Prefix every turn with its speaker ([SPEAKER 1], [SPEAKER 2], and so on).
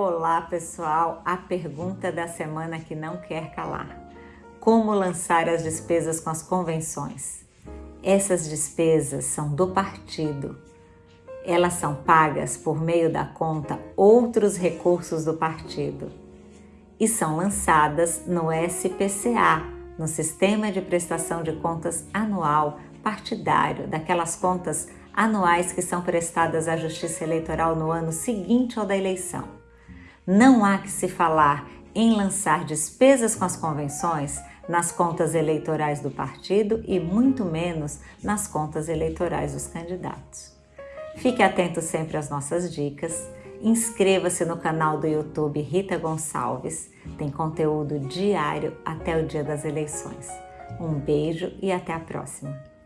[SPEAKER 1] Olá pessoal, a pergunta da semana que não quer calar. Como lançar as despesas com as convenções? Essas despesas são do partido. Elas são pagas por meio da conta Outros Recursos do Partido e são lançadas no SPCA, no Sistema de Prestação de Contas Anual Partidário, daquelas contas anuais que são prestadas à Justiça Eleitoral no ano seguinte ao da eleição. Não há que se falar em lançar despesas com as convenções nas contas eleitorais do partido e muito menos nas contas eleitorais dos candidatos. Fique atento sempre às nossas dicas, inscreva-se no canal do YouTube Rita Gonçalves, tem conteúdo diário até o dia das eleições. Um beijo e até a próxima!